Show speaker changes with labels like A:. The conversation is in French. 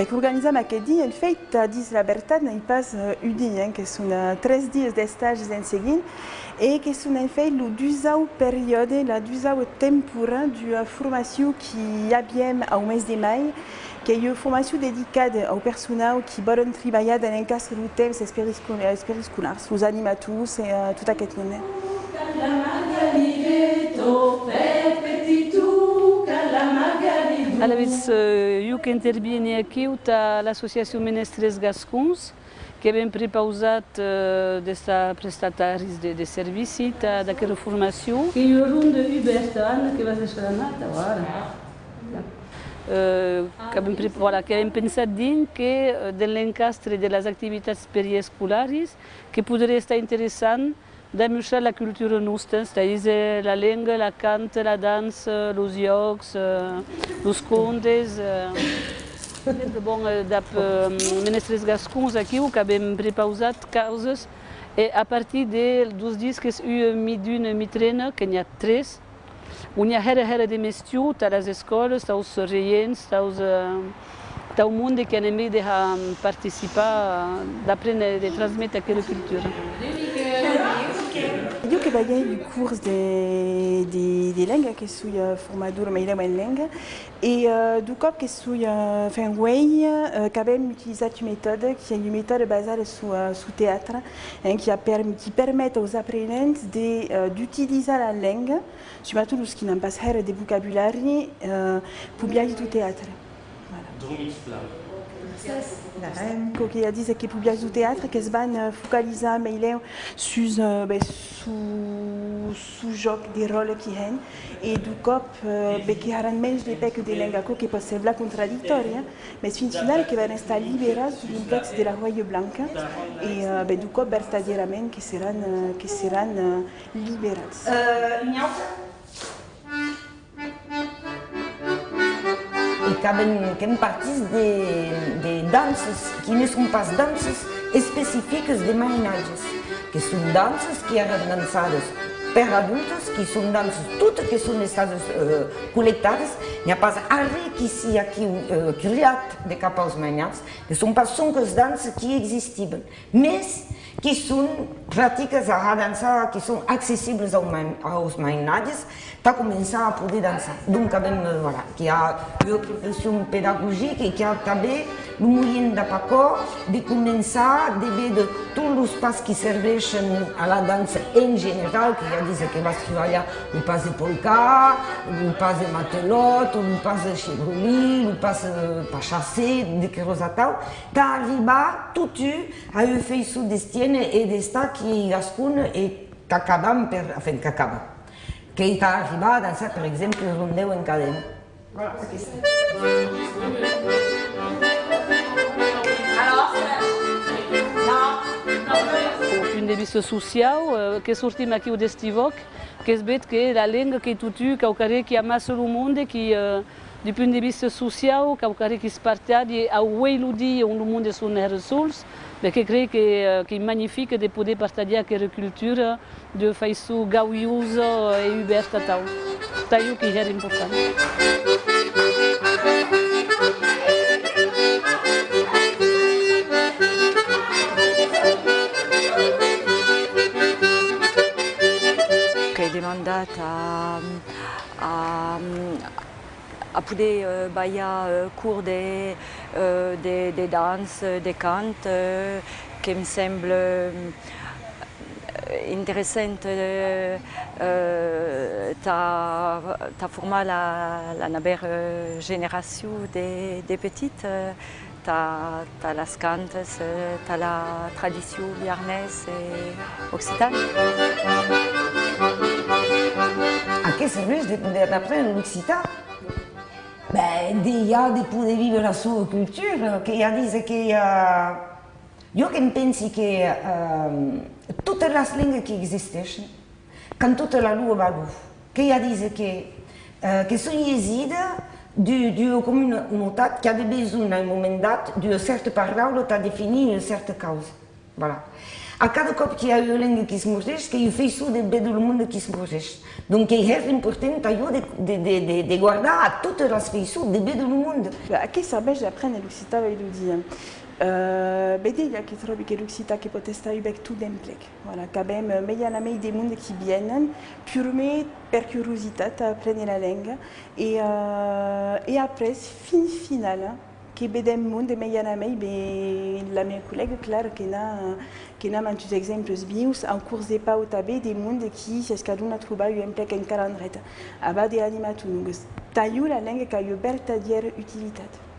A: Beh, che organizzam aquest dis la veritat, n'hi pas uh, un dia, eh, que són tres dies d'estages en seguint, e que són en fet el dusau període, la dusau tempura de formació que havíem au mes de mai, que é uma formação dedicada ao personal que volen treballar en l'encastre do temps experiscolars, os animators e uh, tot aquest.
B: Alavetz, eu que interviene aqui a l'Associació Menestres Gascons, que hem prepausat uh, desta prestataris de, de servici daquela formació. Que eu runde Ubertan, que vas a nata agora. Uh, que, hem, voilà, que hem pensat dins que de l'encastre de les activitats periescolares que podria estar interessant demostrar la cultura nostra, c'est-à-dire la langue, la cante, la danse, les jocs, les contes. bon, dap menestres gascons aqui, que hem prepausat causes, e a partir de, dos dies que u mi d'una mi trena, que n'hi ha tres, on hi ha hera hera de mestiu, a les escoles, als reients, als... Tá o mundo que anem de participar, d'aprendre, de transmettre aquela cultura.
A: Que baguei du cours de, de, de lenga, que sou uh, formadora mais em lenga, e uh, do cop que sou uh, fin way, uh, que abem utilizat uma méthode que é uma méthode baseada sur, sur théâtre, hein, qui, qui permet aux apprenants d'utiliser la langue, surtout os que não passam de vocabulaire, pour bien du théâtre. Que a dit que publica do teatro que se van focalitzar mais sus uh, su su joc de rol que hen e menys de de la Blanca e be do cop verdadeiramente que serão que serão liberados. Uh,
C: que em partis de, de danças que não são pas danças específicas de marinagens, que são danças que eram dançadas per adultos, que são danças todas que são estadas uh, coletadas, e que se aqui uh, criat de cap aos manhãs, que são as danças que existiam, mas que são práticas a dançar, que são acessíveis aos mainades, está a começar a poder dançar. Donc, voilà, que há uma profissão pedagógica e que há também movimento da de começar a ver de todos os passos que servem à dança em geral, que já diz que vai trabalhar o passo de polka, o passo de matelote, o passo de para chassé, de que destino e desta que gascun e que acabam per, enfin, que acaba que está arribat a danser, per exemple, el rondeu en cadena. Voilà,
B: punt de vista social, que sortim aqui d'estivoc, que es veig que la llengua que tutu, que aucare que amassa el món, que uh, du punt de vista social, que aucare que es partage a ueludi on le monde són ressols, perché credo che, che è magnifico di poter partagliare quella cultura di fare su gauiosa e aperta tal. Taio che era importante.
D: Demandata a, a, a poder uh, ballar uh, cours de, de, de danse, de cant, uh, que me sembla uh, interessant uh, uh, ta, ta formar la, la nova generació de, de petites. Uh, ta, ta les cantes, ta la tradició biarnès i occitana.
C: A què serveix d'aprendre l'occitan? Ben, déjà de poder vivre la sua cultura, che ja dice che uh, io che pensi che uh, tutte le lingue che esistono, con tutta la loro valore, che ja dice che, uh, che sono à un moment donné d'une certaine parole pour définir une certaine cause. Voilà. A cada cop que há a língua que se morres, que eu fiz tudo de do mundo que se morres. Donc é importante eu de, de, de, de guardar a todas as feições de do mundo.
A: Aqui sabes aprende l'occità e lo dia. Uh, bede il y a qui trobi che l'occità che potesta ubec tout d'emplec. Voilà, cabem meian a mei des mondes qui viennent, purement per curiositat a apprendre la langue et, uh, et après fin final que bedem monde meian a mei be la mia collègue clar que na que na mantus exemples bius en curs de pau tabe des mondes qui c'est caduna troba u emplec en calendret. Aba de animatunugus. Taiu la langue ca eu bertadière utilitat.